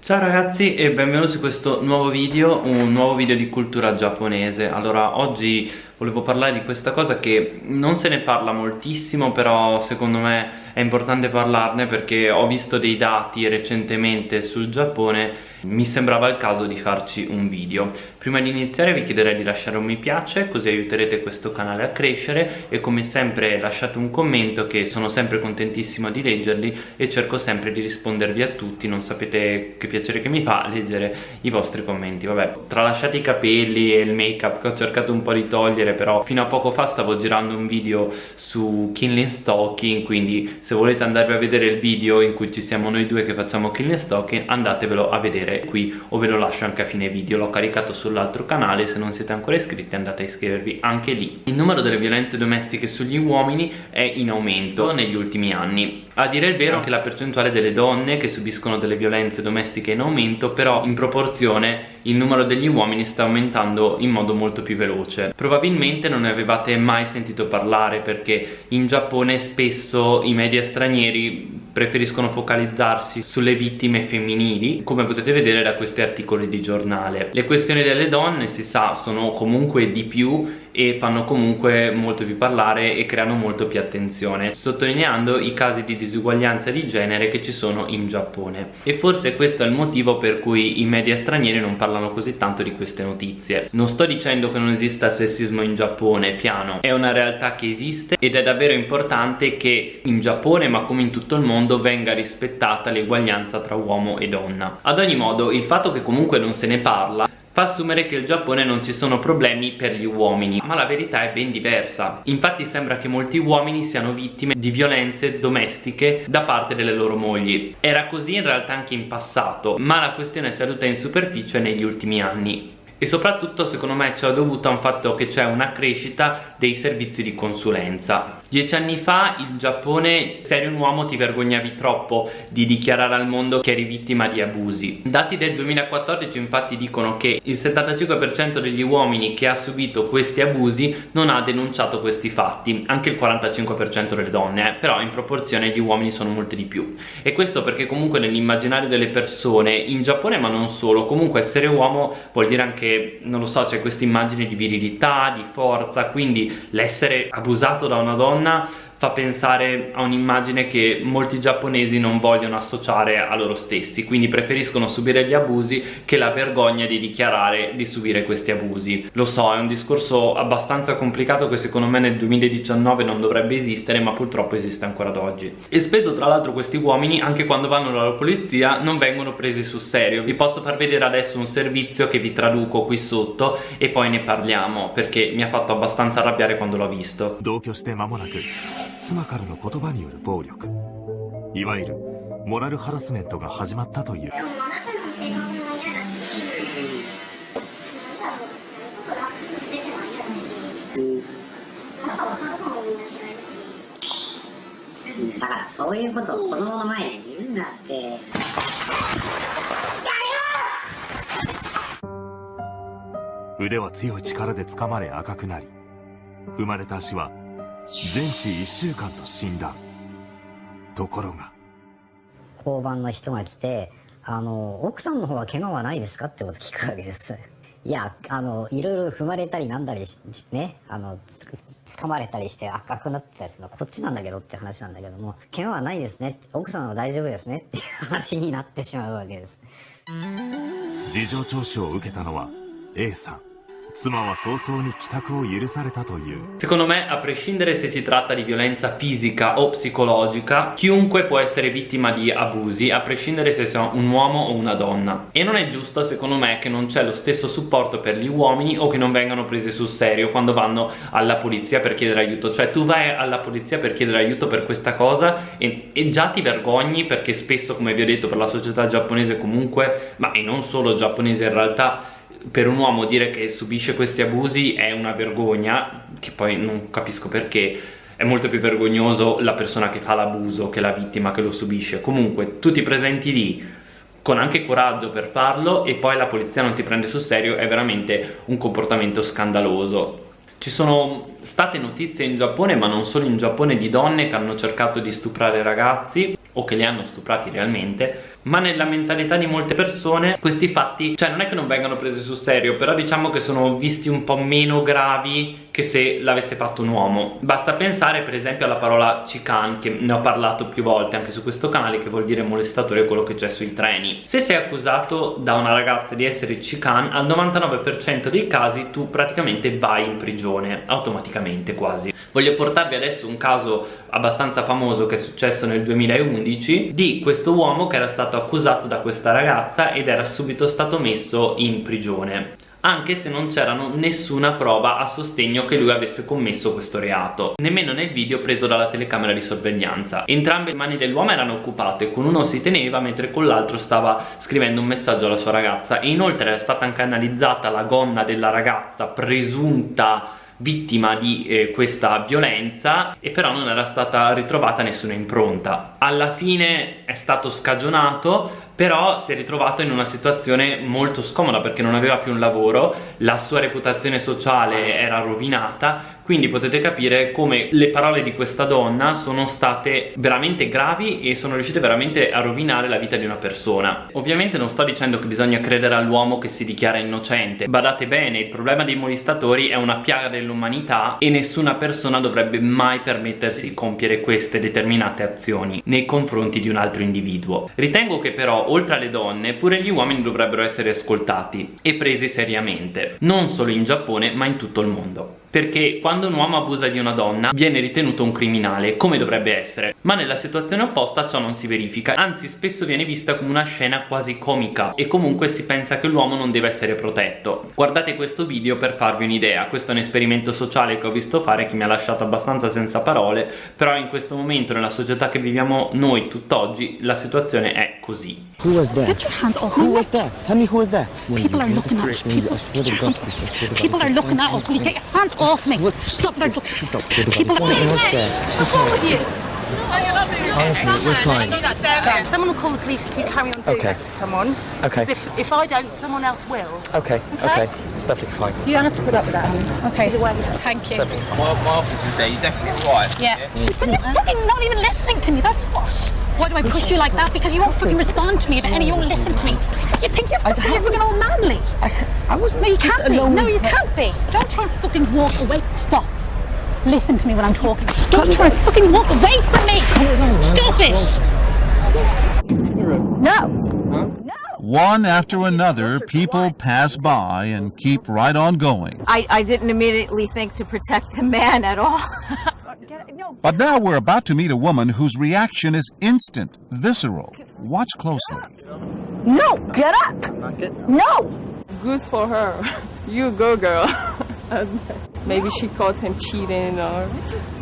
Ciao ragazzi e benvenuti su questo nuovo video, un nuovo video di cultura giapponese. Allora oggi volevo parlare di questa cosa che non se ne parla moltissimo però secondo me è importante parlarne perché ho visto dei dati recentemente sul Giappone. Mi sembrava il caso di farci un video. Prima di iniziare vi chiederei di lasciare un mi piace così aiuterete questo canale a crescere e come sempre lasciate un commento che sono sempre contentissimo di leggerli e cerco sempre di rispondervi a tutti. Non sapete che piacere che mi fa leggere i vostri commenti. Vabbè tralasciate i capelli e il make up che ho cercato un po' di togliere però fino a poco fa stavo girando un video su Kinley Stalking quindi se volete andarvi a vedere il video in cui ci siamo noi due che facciamo Kinley Stalking andatevelo a vedere qui o ve lo lascio anche a fine video l'ho caricato sull'altro canale se non siete ancora iscritti andate a iscrivervi anche lì. Il numero delle violenze domestiche sugli uomini è in aumento negli ultimi anni a dire il vero anche la percentuale delle donne che subiscono delle violenze domestiche è in aumento però in proporzione il numero degli uomini sta aumentando in modo molto più veloce. Probabilmente non ne avevate mai sentito parlare perché in Giappone spesso i media stranieri preferiscono focalizzarsi sulle vittime femminili come potete vedere da questi articoli di giornale. Le questioni delle donne si sa sono comunque di più e fanno comunque molto più parlare e creano molto più attenzione sottolineando i casi di disuguaglianza di genere che ci sono in Giappone. E forse questo è il motivo per cui i media stranieri non parlano così tanto di queste notizie. Non sto dicendo che non esista sessismo in Giappone piano. È una realtà che esiste ed è davvero importante che in Giappone ma come in tutto il mondo venga rispettata l'eguaglianza tra uomo e donna. Ad ogni modo il fatto che comunque non se ne parla fa assumere che il Giappone non ci sono problemi per gli uomini ma la verità è ben diversa. Infatti sembra che molti uomini siano vittime di violenze domestiche da parte delle loro mogli. Era così in realtà anche in passato ma la questione è salita in superficie negli ultimi anni. E soprattutto secondo me ciò è dovuto a un fatto che c'è una crescita dei servizi di consulenza dieci anni fa in Giappone se eri un uomo ti vergognavi troppo di dichiarare al mondo che eri vittima di abusi. Dati del 2014 infatti dicono che il 75% degli uomini che ha subito questi abusi non ha denunciato questi fatti anche il 45% delle donne eh, però in proporzione gli uomini sono molti di più. E questo perché comunque nell'immaginario delle persone in Giappone ma non solo comunque essere uomo vuol dire anche non lo so c'è questa immagine di virilità, di forza quindi l'essere abusato da una donna نہ fa pensare a un'immagine che molti giapponesi non vogliono associare a loro stessi quindi preferiscono subire gli abusi che la vergogna di dichiarare di subire questi abusi. Lo so è un discorso abbastanza complicato che secondo me nel 2019 non dovrebbe esistere ma purtroppo esiste ancora ad oggi. E spesso tra l'altro questi uomini anche quando vanno dalla polizia non vengono presi sul serio. Vi posso far vedere adesso un servizio che vi traduco qui sotto e poi ne parliamo perché mi ha fatto abbastanza arrabbiare quando l'ho visto 妻からの言葉による暴力。いわゆるモラルハラスメントが始まったという。だからそういうことを子供の前で言うなって。腕は強い力で掴まれ赤くなり踏まれた足は全治1週間と診断ところが。交番の人が来てあの奥さんの方は怪我はないですかってこと聞くわけです。いやあのいろいろ踏まれたりなんだりねあの掴まれたりして赤くなってたやつのこっちなんだけどって話なんだけども怪我はないですね。奥さんは大丈夫ですね。っていう話になってしまうわけです。事情聴取を受けたのは A さん 妻は早々に帰宅を許されたという Secondo me a prescindere se si tratta di violenza fisica o psicologica chiunque può essere vittima di abusi a prescindere se sia un uomo o una donna e non è giusto secondo me che non c'è lo stesso supporto per gli uomini o che non vengano presi sul serio quando vanno alla polizia per chiedere aiuto cioè tu vai alla polizia per chiedere aiuto per questa cosa e, e già ti vergogni perché spesso come vi ho detto per la società giapponese comunque ma e non solo giapponese in realtà per un uomo dire che subisce questi abusi è una vergogna che poi non capisco perché è molto più vergognoso la persona che fa l'abuso che la vittima che lo subisce. Comunque tu ti presenti lì con anche coraggio per farlo e poi la polizia non ti prende sul serio è veramente un comportamento scandaloso. Ci sono state notizie in Giappone ma non solo in Giappone di donne che hanno cercato di stuprare ragazzi o che li hanno stuprati realmente ma nella mentalità di molte persone questi fatti cioè non è che non vengano presi sul serio però diciamo che sono visti un po' meno gravi che se l'avesse fatto un uomo. Basta pensare per esempio alla parola chicane che ne ho parlato più volte anche su questo canale che vuol dire molestatore quello che c'è sui treni. Se sei accusato da una ragazza di essere chicane al 99% dei casi tu praticamente vai in prigione automaticamente quasi. Voglio portarvi adesso un caso abbastanza famoso che è successo nel 2011 di questo uomo che era stato accusato da questa ragazza ed era subito stato messo in prigione anche se non c'erano nessuna prova a sostegno che lui avesse commesso questo reato nemmeno nel video preso dalla telecamera di sorveglianza. Entrambe le mani dell'uomo erano occupate con uno si teneva mentre con l'altro stava scrivendo un messaggio alla sua ragazza. E inoltre era stata anche analizzata la gonna della ragazza presunta vittima di eh, questa violenza e però non era stata ritrovata nessuna impronta. Alla fine è stato scagionato però si è ritrovato in una situazione molto scomoda perché non aveva più un lavoro la sua reputazione sociale era rovinata quindi potete capire come le parole di questa donna sono state veramente gravi e sono riuscite veramente a rovinare la vita di una persona. Ovviamente non sto dicendo che bisogna credere all'uomo che si dichiara innocente. Badate bene il problema dei molestatori è una piaga dell'umanità e nessuna persona dovrebbe mai permettersi di compiere queste determinate azioni nei confronti di un altro individuo. Ritengo che però oltre alle donne pure gli uomini dovrebbero essere ascoltati e presi seriamente. Non solo in Giappone ma in tutto il mondo. Perché quando un uomo abusa di una donna viene ritenuto un criminale come dovrebbe essere ma nella situazione opposta ciò non si verifica anzi spesso viene vista come una scena quasi comica e comunque si pensa che l'uomo non deve essere protetto guardate questo video per farvi un'idea questo è un esperimento sociale che ho visto fare che mi ha lasciato abbastanza senza parole però in questo momento nella società che viviamo noi tutt'oggi la situazione è così Who was there? Get your hand off Who me. was there? Tell me who was there. People are looking at us. People, are looking at us. Will you get your hand off me? Stop there. Look. People are Who was there? What's wrong with you? Honestly, we're fine. Someone will call the police if you carry on doing Okay. that to someone. Okay. 'Cause If, if I don't, someone else will. Okay, okay. It's perfectly fine. You don't have to put up with that, honey. Okay. Thank you. My, my officer's there, you're definitely right. Yeah. But you're fucking not even listening to me, that's what. Why do I push you like that? Because you won't fucking respond to me about any, you won't listen to me. You think you're fucking, you're fucking all manly. I, I was No, you can't be. No, you can't be. Don't try and fucking walk away. Stop. Listen to me when I'm talking. Don't try and fucking walk away from me. Stop it. No. One after another, people pass by and keep right on going. I, I didn't immediately think to protect the man at all. But now we're about to meet a woman whose reaction is instant, visceral. Watch closely. No, get up! No! good for her. You go, girl. Maybe she caught him cheating or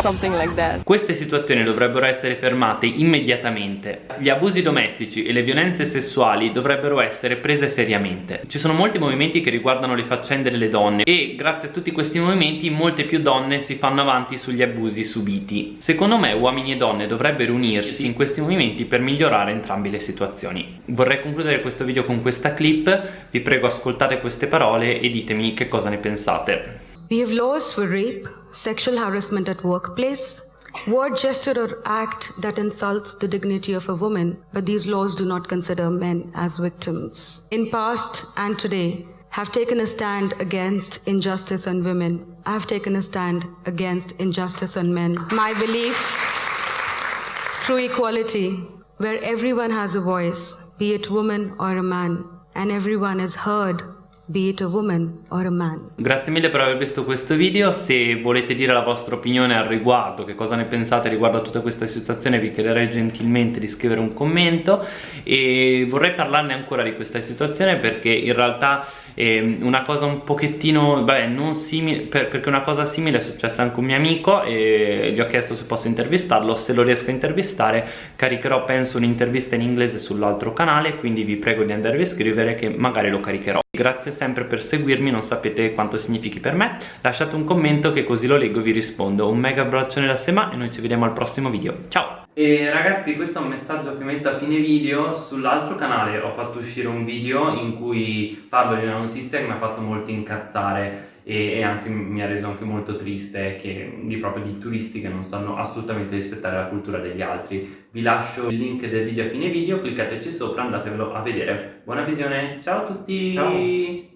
something like that. Queste situazioni dovrebbero essere fermate immediatamente. Gli abusi domestici e le violenze sessuali dovrebbero essere prese seriamente. Ci sono molti movimenti che riguardano le faccende delle donne e grazie a tutti questi movimenti molte più donne si fanno avanti sugli abusi subiti. Secondo me uomini e donne dovrebbero unirsi in questi movimenti per migliorare entrambe le situazioni. Vorrei concludere questo video con questa clip, vi prego ascoltate queste parole e ditemi che cosa ne pensate. We have laws for rape, sexual harassment at workplace, word, gesture, or act that insults the dignity of a woman, but these laws do not consider men as victims. In past and today, have taken a stand against injustice on women. I have taken a stand against injustice on men. My belief, true equality, where everyone has a voice, be it woman or a man, and everyone is heard, be it a woman or a man. Grazie mille per aver visto questo video, se volete dire la vostra opinione al riguardo, che cosa ne pensate riguardo a tutta questa situazione vi chiederei gentilmente di scrivere un commento e vorrei parlarne ancora di questa situazione perché in realtà è una cosa un pochettino, vabbè non simile, per, perché una cosa simile è successa anche a un mio amico e gli ho chiesto se posso intervistarlo, se lo riesco a intervistare caricherò penso un'intervista in inglese sull'altro canale quindi vi prego di andarvi a scrivere che magari lo caricherò. Grazie sempre per seguirmi, non sapete quanto significhi per me. Lasciate un commento che così lo leggo e vi rispondo. Un mega abbraccione da Sema e noi ci vediamo al prossimo video. Ciao! E ragazzi questo è un messaggio che metto a fine video, sull'altro canale ho fatto uscire un video in cui parlo di una notizia che mi ha fatto molto incazzare e, e anche, mi ha reso anche molto triste che, di proprio di turisti che non sanno assolutamente rispettare la cultura degli altri. Vi lascio il link del video a fine video, cliccateci sopra, andatevelo a vedere. Buona visione, ciao a tutti! Ciao!